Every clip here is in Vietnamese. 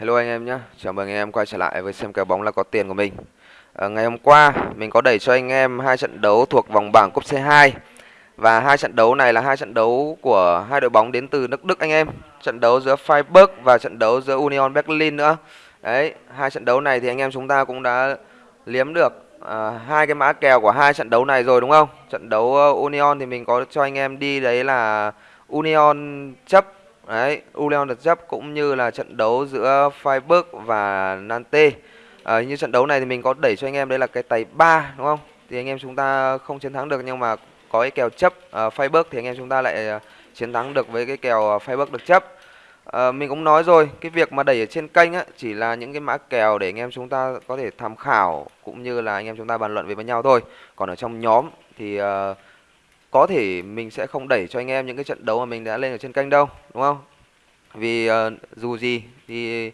Hello anh em nhé, chào mừng anh em quay trở lại với xem kèo bóng là có tiền của mình. À, ngày hôm qua mình có đẩy cho anh em hai trận đấu thuộc vòng bảng cúp C2 và hai trận đấu này là hai trận đấu của hai đội bóng đến từ nước Đức anh em. Trận đấu giữa Freiburg và trận đấu giữa Union Berlin nữa. Đấy, hai trận đấu này thì anh em chúng ta cũng đã liếm được à, hai cái mã kèo của hai trận đấu này rồi đúng không? Trận đấu ờ, Union thì mình có cho anh em đi đấy là Union chấp Đấy, Uleon được chấp cũng như là trận đấu giữa Freiburg và Nantes. À, như trận đấu này thì mình có đẩy cho anh em đây là cái tài 3 đúng không? Thì anh em chúng ta không chiến thắng được nhưng mà có cái kèo chấp uh, Freiburg thì anh em chúng ta lại ờ, chiến thắng được với cái kèo Freiburg được chấp. À, mình cũng nói rồi, cái việc mà đẩy ở trên kênh á chỉ là những cái mã kèo để anh em chúng ta có thể tham khảo cũng như là anh em chúng ta bàn luận với nhau thôi. Còn ở trong nhóm thì uh, có thể mình sẽ không đẩy cho anh em những cái trận đấu mà mình đã lên ở trên kênh đâu đúng không? Vì uh, dù gì thì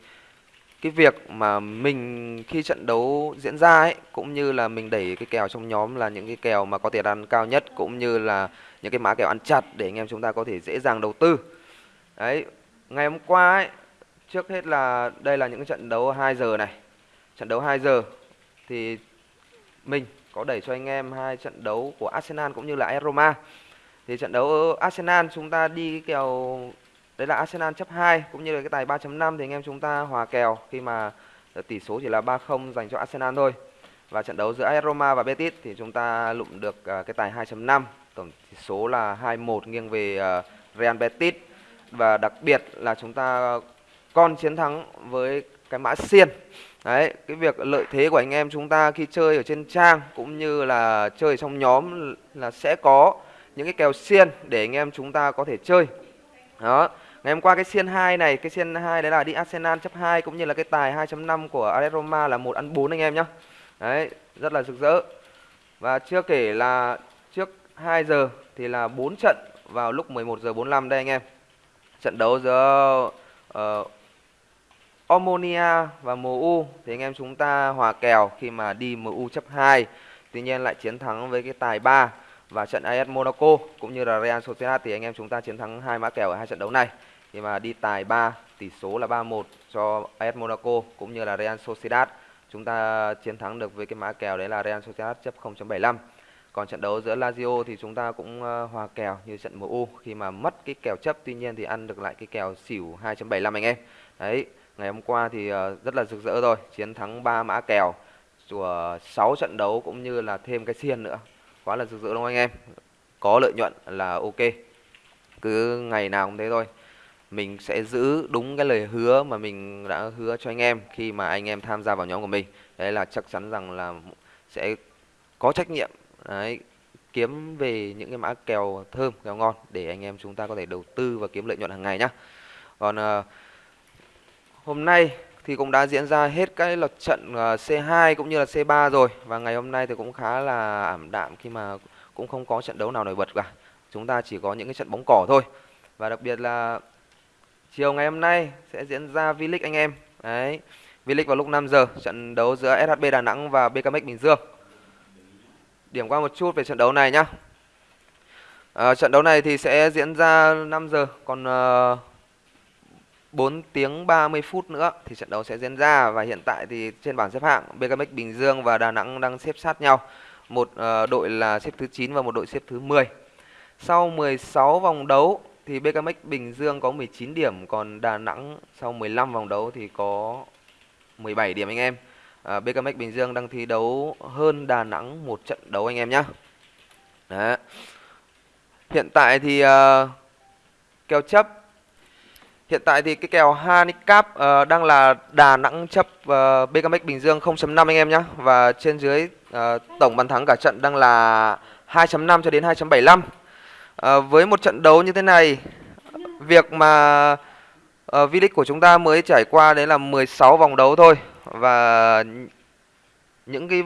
cái việc mà mình khi trận đấu diễn ra ấy cũng như là mình đẩy cái kèo trong nhóm là những cái kèo mà có tiền ăn cao nhất cũng như là những cái mã kèo ăn chặt để anh em chúng ta có thể dễ dàng đầu tư. Đấy ngày hôm qua ấy trước hết là đây là những trận đấu 2 giờ này. Trận đấu 2 giờ thì mình có đẩy cho anh em hai trận đấu của Arsenal cũng như là AS Roma. Thì trận đấu Arsenal chúng ta đi cái kèo đấy là Arsenal chấp 2 cũng như là cái tài 3.5 thì anh em chúng ta hòa kèo khi mà tỷ số chỉ là 3-0 dành cho Arsenal thôi. Và trận đấu giữa AS Roma và Betis thì chúng ta lụm được à, cái tài 2.5, tổng tỷ số là 2-1 nghiêng về à, Real Betis và đặc biệt là chúng ta còn chiến thắng với cái mã xiên Đấy, cái việc lợi thế của anh em chúng ta khi chơi ở trên trang cũng như là chơi trong nhóm là sẽ có những cái kèo xiên để anh em chúng ta có thể chơi. Đó. Ngày hôm qua cái xiên 2 này, cái xiên 2 đấy là đi Arsenal chấp 2 cũng như là cái tài 2.5 của AS Roma là một ăn 4 anh em nhá. Đấy, rất là rực rỡ. Và chưa kể là trước 2 giờ thì là 4 trận vào lúc 11 giờ 45 đây anh em. Trận đấu giữa uh, Omonia và MU thì anh em chúng ta hòa kèo khi mà đi MU chấp 2 tuy nhiên lại chiến thắng với cái tài 3 và trận AS Monaco cũng như là Real Sociedad thì anh em chúng ta chiến thắng hai mã kèo ở hai trận đấu này. Khi mà đi tài 3 tỷ số là 3-1 cho AS Monaco cũng như là Real Sociedad. Chúng ta chiến thắng được với cái mã kèo đấy là Real Sociedad chấp 0.75 còn trận đấu giữa Lazio thì chúng ta cũng ờ, hòa kèo như trận MU khi mà mất cái kèo chấp, tuy nhiên thì ăn được lại cái kèo xỉu 2.75 anh em. Đấy Ngày hôm qua thì ờ, rất là rực rỡ rồi, chiến thắng 3 mã kèo của 6 trận đấu cũng như là thêm cái xiên nữa. Quá là rực rỡ đúng không anh em? Có lợi nhuận là ok. Cứ ngày nào cũng thế thôi. Mình sẽ giữ đúng cái lời hứa mà mình đã hứa cho anh em khi mà anh em tham gia vào nhóm của mình. Đấy là chắc chắn rằng là sẽ có trách nhiệm đấy kiếm về những cái mã kèo thơm, kèo ngon để anh em chúng ta có thể đầu tư và kiếm lợi nhuận hàng ngày nhá. Còn uh, Hôm nay thì cũng đã diễn ra hết các lượt trận ờ, C2 cũng như là C3 rồi và ngày hôm nay thì cũng khá là ảm đạm khi mà cũng không có trận đấu nào nổi bật cả. Chúng ta chỉ có những cái trận bóng cỏ thôi. Và đặc biệt là chiều ngày hôm nay sẽ diễn ra V-League anh em. Đấy. V-League vào lúc 5 giờ, trận đấu giữa SHB Đà Nẵng và BKMX Bình Dương. Điểm qua một chút về trận đấu này nhá. À, trận đấu này thì sẽ diễn ra 5 giờ, còn uh, 4 tiếng 30 phút nữa thì trận đấu sẽ diễn ra và hiện tại thì trên bảng xếp hạng BKMX Bình Dương và Đà Nẵng đang xếp sát nhau. Một uh, đội là xếp thứ 9 và một đội xếp thứ 10. Sau 16 vòng đấu thì BKMX Bình Dương có 19 điểm còn Đà Nẵng sau 15 vòng đấu thì có 17 điểm anh em. Ờ, uh, BKMX Bình Dương đang thi đấu hơn Đà Nẵng một trận đấu anh em nhé. Đấy. Hiện tại thì uh, kèo chấp Hiện tại thì cái kèo handicap uh, ờ, đang là Đà Nẵng chấp ờ, uh, BKMX Bình Dương 0.5 anh em nhé Và trên dưới uh, tổng bàn thắng cả trận đang là 2.5 cho đến 2.75 uh, Với một trận đấu như thế này Việc mà uh, V-League của chúng ta mới trải qua đấy là 16 vòng đấu thôi. Và những cái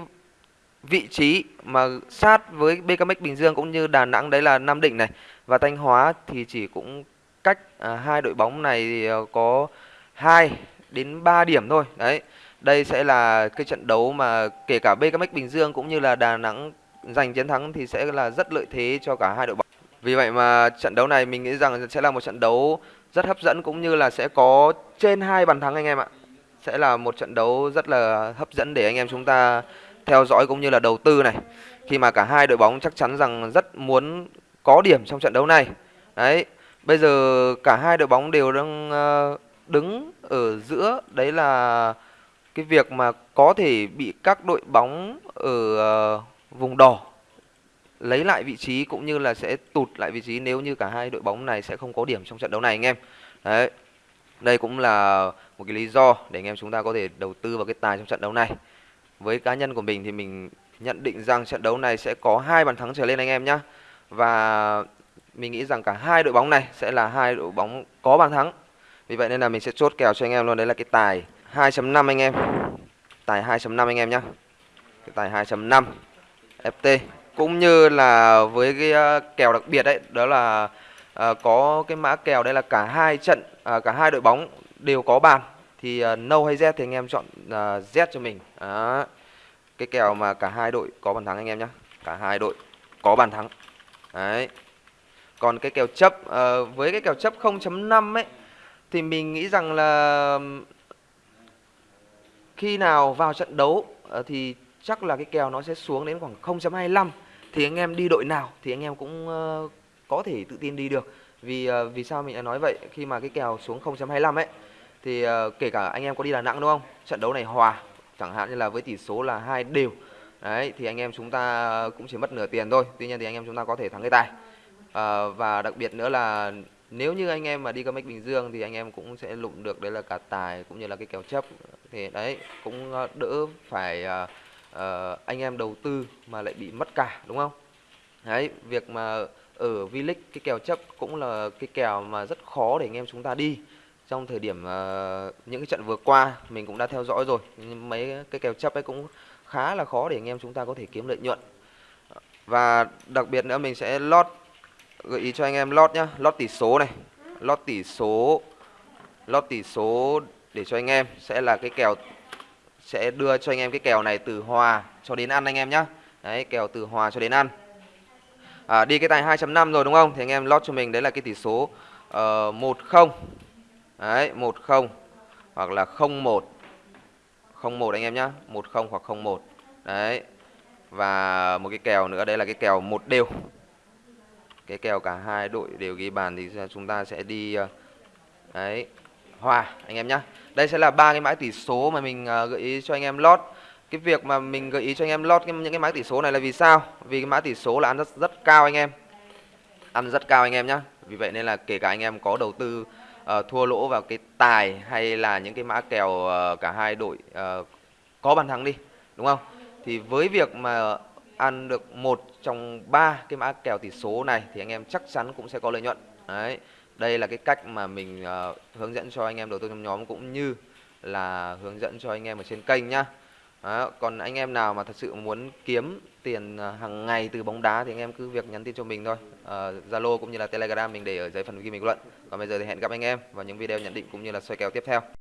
vị trí mà sát với BKMX Bình Dương cũng như Đà Nẵng đấy là Nam Định này. Và Thanh Hóa thì chỉ cũng cách à, hai đội bóng này thì ờ, có 2 đến 3 điểm thôi. Đấy. Đây sẽ là cái trận đấu mà kể cả BKMX Bình Dương cũng như là Đà Nẵng giành chiến thắng thì sẽ là rất lợi thế cho cả hai đội bóng. Vì vậy mà trận đấu này mình nghĩ rằng sẽ là một trận đấu rất hấp dẫn cũng như là sẽ có trên hai bàn thắng anh em ạ. sẽ là một trận đấu rất là hấp dẫn để anh em chúng ta theo dõi cũng như là đầu tư này. Khi mà cả hai đội bóng chắc chắn rằng rất muốn có điểm trong trận đấu này. Đấy, bây giờ cả hai đội bóng đều đang ờ, đứng ở giữa đấy là cái việc mà có thể bị các đội bóng ở ờ, vùng đỏ lấy lại vị trí cũng như là sẽ tụt lại vị trí nếu như cả hai đội bóng này sẽ không có điểm trong trận đấu này anh em. Đấy. Đây cũng là một cái lý do để anh em chúng ta có thể đầu tư vào cái tài trong trận đấu này. Với cá nhân của mình thì mình nhận định rằng trận đấu này sẽ có hai bàn thắng trở lên anh em nhé. Và mình nghĩ rằng cả hai đội bóng này sẽ là hai đội bóng có bàn thắng. Vì vậy nên là mình sẽ chốt kèo cho anh em luôn. Đấy là cái tài 2.5 anh em. Tài 2.5 anh em nhá. Cái tài 2.5 FT cũng như là với cái ờ, kèo đặc biệt đấy đó là à, có cái mã kèo đây là cả hai trận à, cả hai đội bóng đều có bàn. Thì nâu no hay z thì anh em chọn à, z cho mình. À, cái kèo mà cả hai đội có bàn thắng anh em nhé cả hai đội có bàn thắng. Đấy còn cái kèo chấp uh, với cái kèo chấp 0.5 ấy thì mình nghĩ rằng là khi nào vào trận đấu uh, thì chắc là cái kèo nó sẽ xuống đến khoảng 0.25 thì anh em đi đội nào thì anh em cũng uh, có thể tự tin đi được. Vì uh, vì sao mình lại nói vậy? Khi mà cái kèo xuống 0.25 ấy thì uh, kể cả anh em có đi Đà Nẵng đúng không? Trận đấu này hòa chẳng hạn như là với tỷ số là hai đều. Đấy thì anh em chúng ta cũng chỉ mất nửa tiền thôi. Tuy nhiên thì anh em chúng ta có thể thắng cái tài à, và đặc biệt nữa là nếu như anh em mà đi comic Bình Dương thì anh em cũng sẽ lụng được đấy là cả tài cũng như là cái kèo chấp. Thì đấy cũng ờ, đỡ phải à, à, anh em đầu tư mà lại bị mất cả đúng không? Đấy việc mà ở V-League cái kèo chấp cũng là cái kèo mà rất khó để anh em chúng ta đi. Trong thời điểm uh, những cái trận vừa qua mình cũng đã theo dõi rồi mấy cái kèo chấp ấy cũng khá là khó để anh em chúng ta có thể kiếm lợi nhuận. Và đặc biệt nữa mình sẽ lót gợi ý cho anh em lót nhá. Lót tỷ số này. Lót tỷ số lót tỷ số để cho anh em. Sẽ là cái kèo sẽ đưa cho anh em cái kèo này từ hòa cho đến ăn anh em nhá. Đấy kèo từ hòa cho đến ăn. À, đi cái tài 2.5 rồi đúng không? Thì anh em lót cho mình đấy là cái tỷ số ờ, uh, 10 đấy 10 hoặc là 01 01 anh em nhá. 10 hoặc 01 đấy và một cái kèo nữa đây là cái kèo một đều cái kèo cả hai đội đều ghi bàn thì chúng ta sẽ đi ờ, đấy hòa anh em nhá. Đây sẽ là ba cái mã tỷ số mà mình ờ, gợi ý cho anh em lót. Cái việc mà mình gợi ý cho anh em lót những cái mã tỷ số này là vì sao? Vì cái mã tỷ số là ăn rất rất cao anh em. Ăn rất cao anh em nhá. Vì vậy nên là kể cả anh em có đầu tư uh, thua lỗ vào cái tài hay là những cái mã kèo uh, cả hai đội uh, có bàn thắng đi đúng không? Thì với việc mà ăn được một trong ba cái mã kèo tỷ số này thì anh em chắc chắn cũng sẽ có lợi nhuận. Đấy đây là cái cách mà mình uh, hướng dẫn cho anh em đầu tư trong nhóm cũng như là hướng dẫn cho anh em ở trên kênh nhá. Đó, còn anh em nào mà thật sự muốn kiếm tiền ờ, hàng ngày từ bóng đá thì anh em cứ việc nhắn tin cho mình thôi. Ờ, Zalo uh, cũng như là Telegram mình để ở dưới phần ghi bình luận. Còn bây giờ thì hẹn gặp anh em vào những video nhận định cũng như là soi kèo tiếp theo.